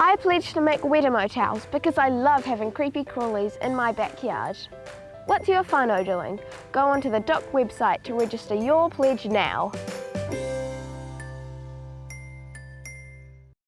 I pledge to make weta motels because I love having creepy crawlies in my backyard. What's your whānau doing? Go onto the DOC website to register your pledge now.